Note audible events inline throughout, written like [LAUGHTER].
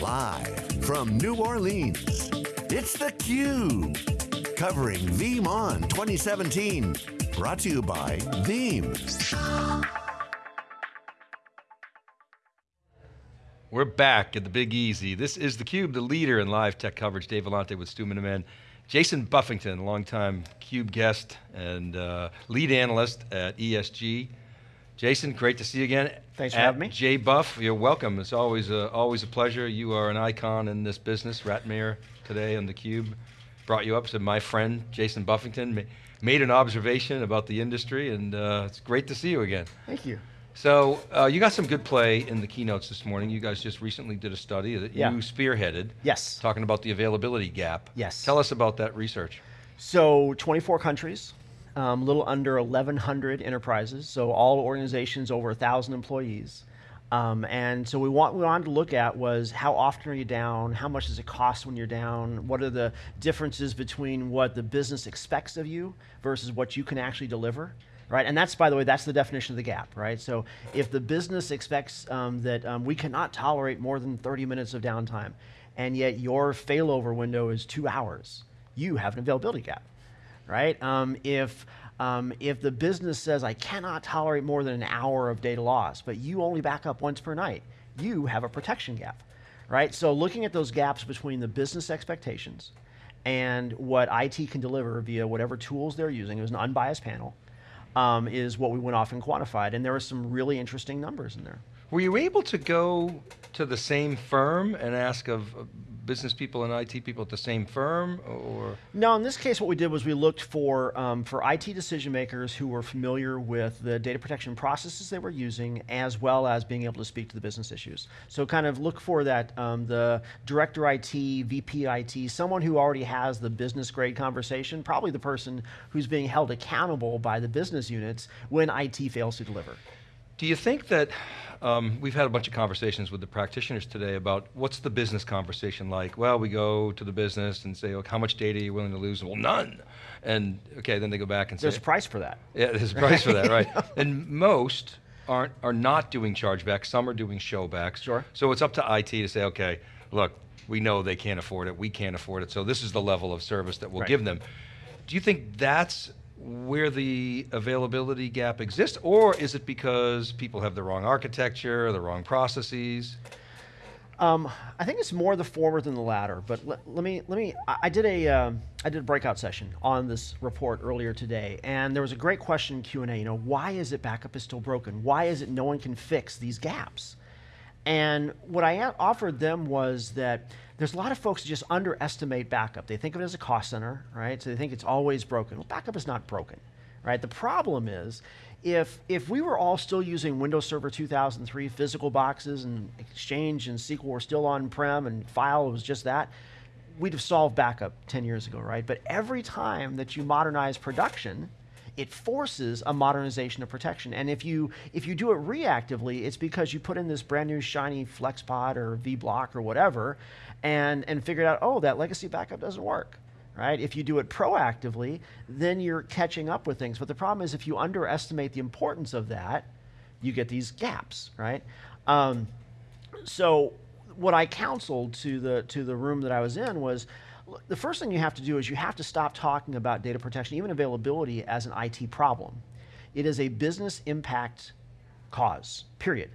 Live from New Orleans, it's theCUBE. Covering VeeamON 2017. Brought to you by Veeam. We're back at the Big Easy. This is theCUBE, the leader in live tech coverage. Dave Vellante with Stu Miniman. Jason Buffington, longtime CUBE guest and uh, lead analyst at ESG. Jason, great to see you again. Thanks for having me. Jay Buff, you're welcome. It's always a, always a pleasure. You are an icon in this business. Ratmir today on theCUBE brought you up, said my friend Jason Buffington made an observation about the industry and uh, it's great to see you again. Thank you. So uh, you got some good play in the keynotes this morning. You guys just recently did a study that yeah. you spearheaded. Yes. Talking about the availability gap. Yes. Tell us about that research. So 24 countries, um, a little under 1,100 enterprises, so all organizations over 1,000 employees. Um, and so we, want, we wanted to look at was how often are you down, how much does it cost when you're down, what are the differences between what the business expects of you versus what you can actually deliver right? And that's, by the way, that's the definition of the gap, right? So if the business expects um, that um, we cannot tolerate more than 30 minutes of downtime, and yet your failover window is two hours, you have an availability gap, right? Um, if um, if the business says I cannot tolerate more than an hour of data loss, but you only back up once per night, you have a protection gap, right? So looking at those gaps between the business expectations and what IT can deliver via whatever tools they're using, it was an unbiased panel, um, is what we went off and quantified. And there were some really interesting numbers in there. Were you able to go to the same firm and ask of business people and IT people at the same firm, or? No, in this case what we did was we looked for, um, for IT decision makers who were familiar with the data protection processes they were using, as well as being able to speak to the business issues. So kind of look for that, um, the director IT, VP IT, someone who already has the business grade conversation, probably the person who's being held accountable by the business units when IT fails to deliver. Do you think that, um, we've had a bunch of conversations with the practitioners today about what's the business conversation like? Well, we go to the business and say, okay, how much data are you willing to lose? Well, none. And okay, then they go back and there's say- There's a price for that. Yeah, there's a price for that, [LAUGHS] right. And most aren't, are not doing chargebacks, some are doing showbacks. Sure. So it's up to IT to say, okay, look, we know they can't afford it, we can't afford it, so this is the level of service that we'll right. give them. Do you think that's where the availability gap exists, or is it because people have the wrong architecture, the wrong processes? Um, I think it's more the former than the latter, but let, let me, let me, I, did a, uh, I did a breakout session on this report earlier today, and there was a great question in Q&A, you know, why is it backup is still broken? Why is it no one can fix these gaps? And what I offered them was that there's a lot of folks who just underestimate backup. They think of it as a cost center, right? So they think it's always broken. Well, backup is not broken, right? The problem is, if, if we were all still using Windows Server 2003 physical boxes and Exchange and SQL were still on-prem and file was just that, we'd have solved backup 10 years ago, right? But every time that you modernize production, it forces a modernization of protection. And if you, if you do it reactively, it's because you put in this brand new shiny FlexPod or vBlock or whatever, and, and figured out, oh, that legacy backup doesn't work. Right? If you do it proactively, then you're catching up with things. But the problem is if you underestimate the importance of that, you get these gaps, right? Um, so what I counseled to the, to the room that I was in was, the first thing you have to do is you have to stop talking about data protection, even availability, as an IT problem. It is a business impact cause, period.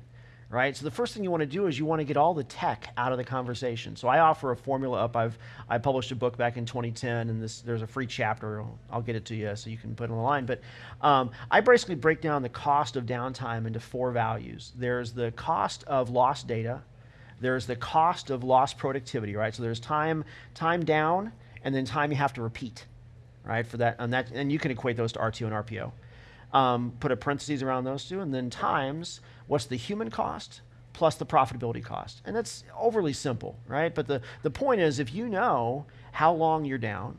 Right? So the first thing you want to do is you want to get all the tech out of the conversation. So I offer a formula up. I've I published a book back in 2010, and this there's a free chapter. I'll, I'll get it to you so you can put it on the line. But um, I basically break down the cost of downtime into four values. There's the cost of lost data, there's the cost of lost productivity, right? So there's time, time down, and then time you have to repeat, right? For that, and that, and you can equate those to RTO and RPO. Um, put a parentheses around those two, and then times what's the human cost plus the profitability cost. And that's overly simple, right? But the, the point is, if you know how long you're down,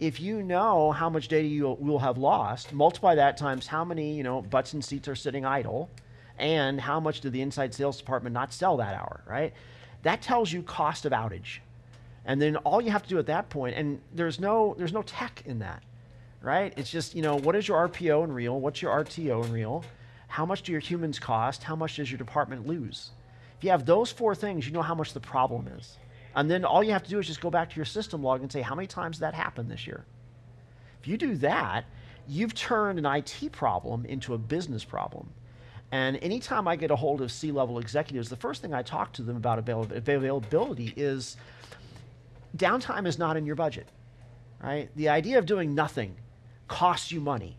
if you know how much data you will have lost, multiply that times how many you know butts and seats are sitting idle, and how much did the inside sales department not sell that hour, right? That tells you cost of outage. And then all you have to do at that point, and there's no, there's no tech in that, right? It's just, you know, what is your RPO in real? What's your RTO in real? How much do your humans cost? How much does your department lose? If you have those four things, you know how much the problem is. And then all you have to do is just go back to your system log and say, how many times that happened this year? If you do that, you've turned an IT problem into a business problem. And anytime I get a hold of C-level executives, the first thing I talk to them about avail availability is downtime is not in your budget, right? The idea of doing nothing costs you money,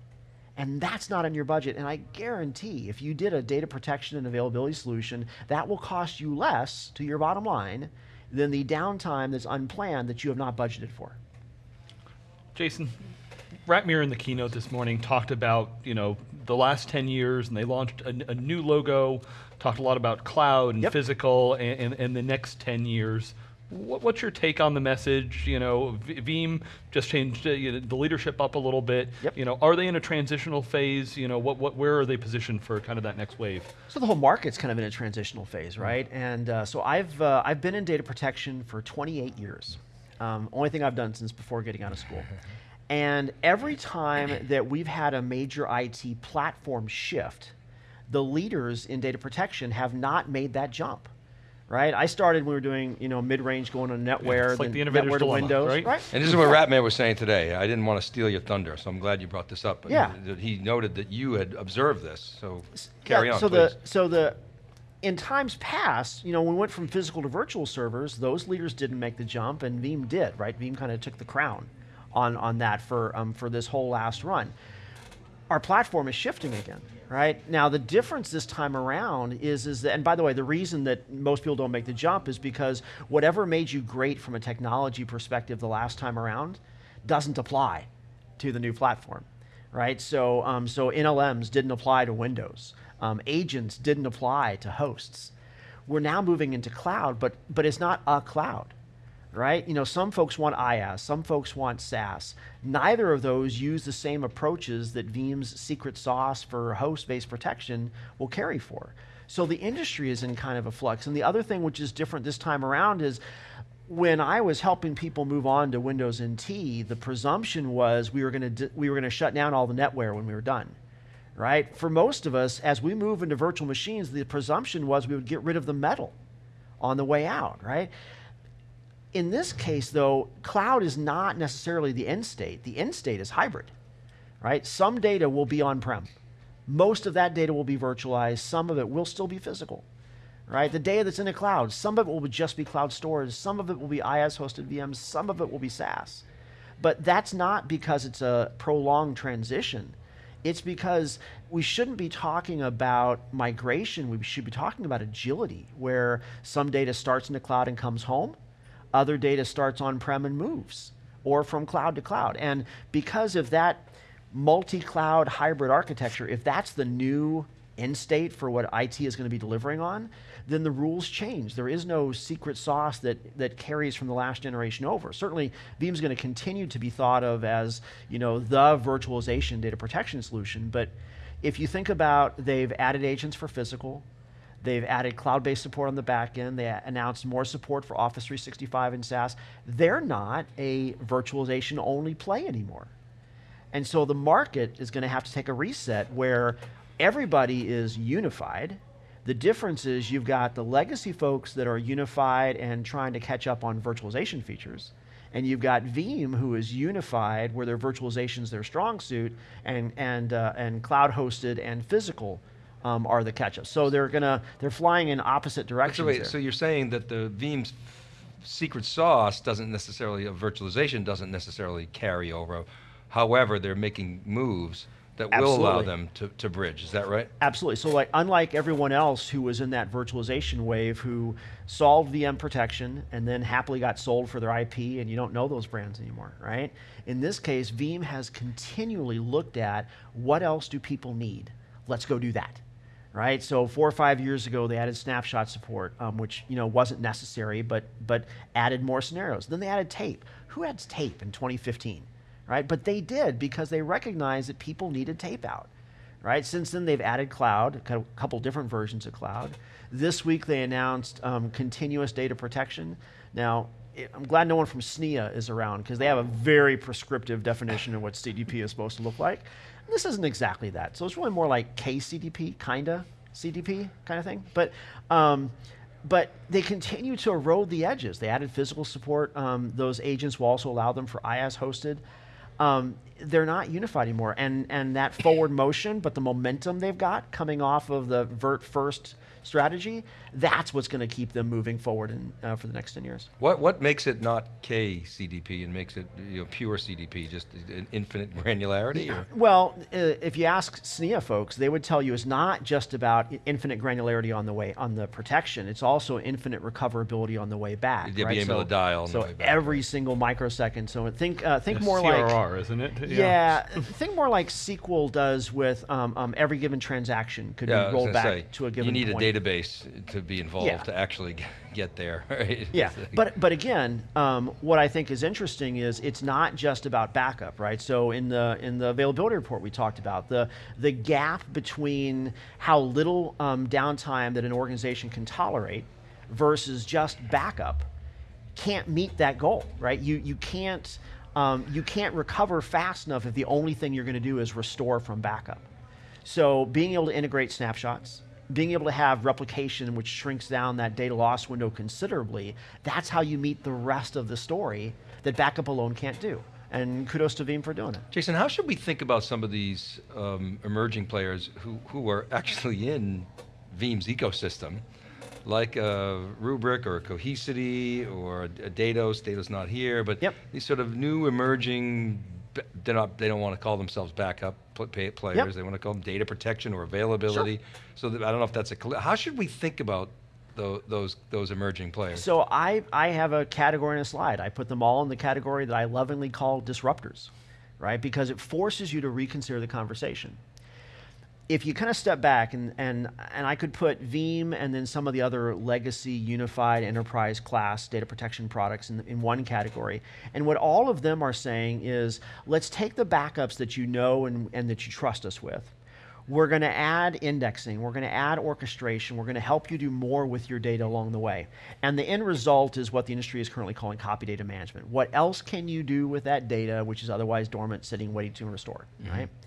and that's not in your budget. And I guarantee if you did a data protection and availability solution, that will cost you less to your bottom line than the downtime that's unplanned that you have not budgeted for. Jason, Ratmir in the keynote this morning talked about, you know, the last 10 years and they launched a, a new logo, talked a lot about cloud and Yep. physical and, and, and the next 10 years. What, what's your take on the message? You know, Veeam just changed uh, you know, the leadership up a little bit. Yep. You know, are they in a transitional phase? You know, what, what, where are they positioned for kind of that next wave? So the whole market's kind of in a transitional phase, right? And uh, so I've uh, I've been in data protection for 28 years. Um, only thing I've done since before getting out of school. [LAUGHS] And every time that we've had a major IT platform shift, the leaders in data protection have not made that jump. Right? I started when we were doing, you know, mid-range going on NetWare, it's like then the NetWare to dilemma, Windows, right? And this is what Ratmir was saying today. I didn't want to steal your thunder, so I'm glad you brought this up. but Yeah. He noted that you had observed this, so carry Yeah, on, so please. the so the in times past, you know, when we went from physical to virtual servers, those leaders didn't make the jump, and Veeam did, right? Veeam kind of took the crown on on that for um, for this whole last run. Our platform is shifting again, right? Now the difference this time around is is that, and by the way, the reason that most people don't make the jump is because whatever made you great from a technology perspective the last time around doesn't apply to the new platform, right? So, um, so NLMs didn't apply to Windows. Um, agents didn't apply to hosts. We're now moving into cloud, but but it's not a cloud, right? You know, some folks want IaaS, some folks want SaaS. Neither of those use the same approaches that Veeam's secret sauce for host-based protection will carry for. So the industry is in kind of a flux. And the other thing which is different this time around is when I was helping people move on to Windows NT, the presumption was we were going to we were going to shut down all the NetWare when we were done. Right? For most of us, as we move into virtual machines, the presumption was we would get rid of the metal on the way out, right? In this case, though, cloud is not necessarily the end state. The end state is hybrid, right? Some data will be on-prem. Most of that data will be virtualized. Some of it will still be physical, right? The data that's in the cloud, some of it will just be cloud storage. Some of it will be IaaS-hosted VMs. Some of it will be SaaS. But that's not because it's a prolonged transition. It's because we shouldn't be talking about migration. We should be talking about agility, where some data starts in the cloud and comes home, other data starts on-prem and moves, or from cloud to cloud. And because of that multi-cloud hybrid architecture, if that's the new end state for what IT is going to be delivering on, then the rules change. There is no secret sauce that, that carries from the last generation over. Certainly, Veeam's going to continue to be thought of as, you know, the virtualization data protection solution. But if you think about they've added agents for physical, They've added cloud-based support on the back end. They announced more support for Office 365 and SaaS. They're not a virtualization-only play anymore. And so the market is going to have to take a reset where everybody is unified. The difference is you've got the legacy folks that are unified and trying to catch up on virtualization features. And you've got Veeam, who is unified, where their virtualization is their strong suit, and and uh, and cloud hosted and physical um, are the catch-up. So they're gonna they're flying in opposite directions. So wait, so you're saying that the Veeam's secret sauce doesn't necessarily, of virtualization doesn't necessarily carry over. However, they're making moves that will allow them to, to bridge. Is that right? Absolutely. So, like, unlike everyone else who was in that virtualization wave, who solved VM protection and then happily got sold for their IP, and you don't know those brands anymore, right? In this case, Veeam has continually looked at what else do people need. Let's go do that, right? So, four or five years ago, they added snapshot support, um, which you know wasn't necessary, but but added more scenarios. Then they added tape. Who adds tape in 2015? Right, but they did because they recognized that people needed tape out right? Since then, they've added cloud, a couple different versions of cloud. This week, they announced um, continuous data protection. Now, I'm glad no one from SNIA is around because they have a very prescriptive definition of what CDP is supposed to look like. This isn't exactly that. So it's really more like KCDP, kinda CDP kind of thing. But um, but they continue to erode the edges. They added physical support. Um, those agents will also allow them for IaaS hosted. Um, they're not unified anymore, and and that forward motion, but the momentum they've got coming off of the vert first strategy, that's what's going to keep them moving forward in, uh, for the next 10 years. What what makes it not KCDP and makes it you know, pure CDP, just an infinite granularity? Or? Well, uh, if you ask SNIA folks, they would tell you it's not just about infinite granularity on the way on the protection. It's also infinite recoverability on the way back. You'd right? be able so, to dial so back, every right? single microsecond. So think uh, think It's more CRR, like isn't it? yeah, [LAUGHS] think more like SQL does with um, um, every given transaction could Yeah, be rolled back say, to a given You need point. a database to be involved Yeah. to actually get there. [LAUGHS] Right? Yeah, but but again, um, what I think is interesting is it's not just about backup, right? So in the in the availability report we talked about the the gap between how little um, downtime that an organization can tolerate versus just backup can't meet that goal, right? You you can't um, you can't recover fast enough if the only thing you're going to do is restore from backup. So being able to integrate snapshots, being able to have replication, which shrinks down that data loss window considerably, that's how you meet the rest of the story that backup alone can't do. And kudos to Veeam for doing it. Jason, how should we think about some of these um, emerging players who, who are actually in Veeam's ecosystem, like a Rubrik or a Cohesity or a Datos? Datos not here, but Yep. these sort of new emerging. They're not. They don't want to call themselves backup players. They want to call them data protection or availability. So that, I don't know if that's a. How should we think about tho- those those emerging players? So I, I have a category in a slide. I put them all in the category that I lovingly call disruptors, right? Because it forces you to reconsider the conversation. If you kind of step back and, and, and I could put Veeam and then some of the other legacy unified enterprise class data protection products in, in one category. And what all of them are saying is let's take the backups that you know and, and that you trust us with. We're going to add indexing. We're going to add orchestration. We're going to help you do more with your data along the way. And the end result is what the industry is currently calling copy data management. What else can you do with that data, which is otherwise dormant, sitting, waiting to be restored, right? Mm-hmm.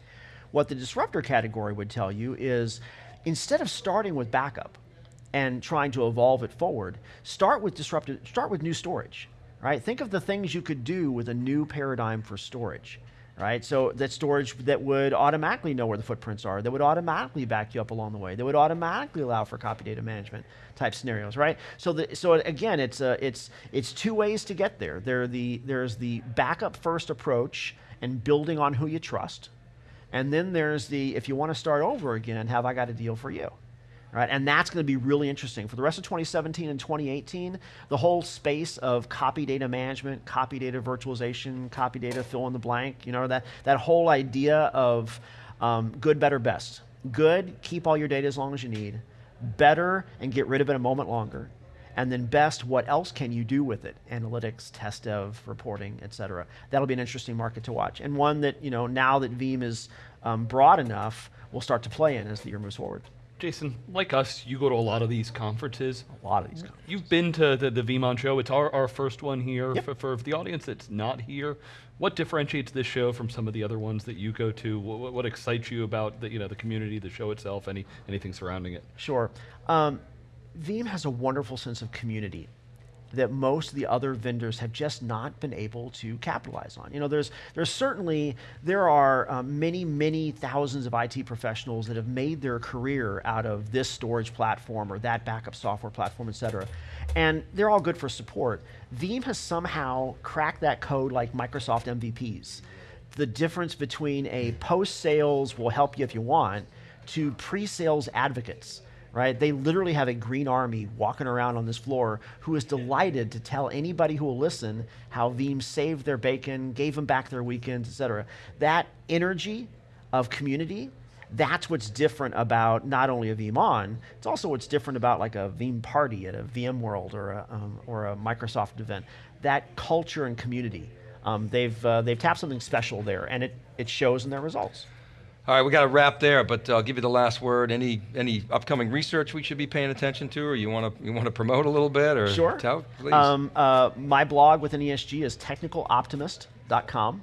What the disruptor category would tell you is instead of starting with backup and trying to evolve it forward, start with disruptive, start with new storage, right? Think of the things you could do with a new paradigm for storage, right? So that storage that would automatically know where the footprints are, that would automatically back you up along the way, that would automatically allow for copy data management type scenarios, right? So the, so again, it's it's it's two ways to get there. There the there's the backup first approach and building on who you trust, and then there's the if you want to start over again, have I got a deal for you? Right? And that's going to be really interesting. For the rest of 2017 and 2018, the whole space of copy data management, copy data virtualization, copy data fill in the blank, you know, that, that whole idea of um, good, better, best. Good, keep all your data as long as you need. Better, and get rid of it a moment longer. And then best, what else can you do with it? Analytics, test dev, reporting, et cetera. That'll be an interesting market to watch. And one that, you know, now that Veeam is um, broad enough, we'll start to play in as the year moves forward. Jason, like us, you go to a lot of these conferences. A lot of these companies. You've been to the, the VeeamON show. It's our, our first one here. Yep. For, for the audience that's not here, what differentiates this show from some of the other ones that you go to? What, what excites you about the, you know, the community, the show itself, any, anything surrounding it? Sure. Um, Veeam has a wonderful sense of community that most of the other vendors have just not been able to capitalize on. You know, there's there's certainly there are um, many many thousands of IT professionals that have made their career out of this storage platform or that backup software platform, et cetera, and they're all good for support. Veeam has somehow cracked that code like Microsoft MVPs. The difference between a post-sales will help you if you want to pre-sales advocates right? They literally have a green army walking around on this floor who is delighted to tell anybody who will listen how Veeam saved their bacon, gave them back their weekends, et cetera. That energy of community, that's what's different about not only a VeeamON, it's also what's different about like a Veeam party at a VMworld or a, um, or a Microsoft event. That culture and community. Um, they've, uh, they've tapped something special there, and it, it shows in their results. All right, we got to wrap there, but I'll give you the last word. Any any upcoming research we should be paying attention to, or you want to you want to promote a little bit, or Sure. tell, please. Um, uh, my blog within ESG is technicaloptimist.com.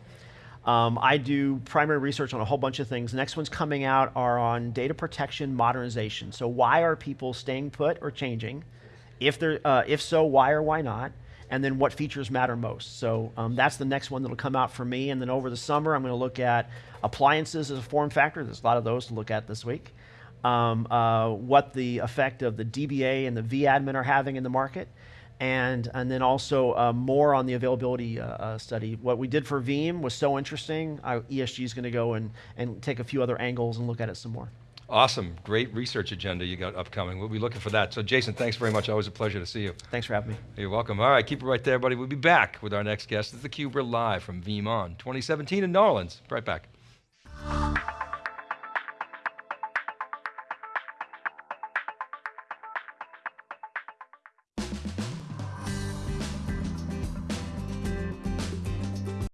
Um, I do primary research on a whole bunch of things. The next ones coming out are on data protection modernization. So why are people staying put or changing If there, uh, if so, why or why not? And then what features matter most. So um, that's the next one that'll come out for me. And then over the summer, I'm going to look at appliances as a form factor. There's a lot of those to look at this week. Um, uh, what the effect of the DBA and the vAdmin are having in the market and and then also uh, more on the availability uh, uh, study. What we did for Veeam was so interesting. ESG is going to go and and take a few other angles and look at it some more. Awesome, great research agenda you got upcoming. We'll be looking for that. So, Jason, thanks very much. Always a pleasure to see you. Thanks for having me. You're welcome. All right, keep it right there, buddy. We'll be back with our next guest. It's theCUBE. We're live from VeeamON 2017 in New Orleans. Right back.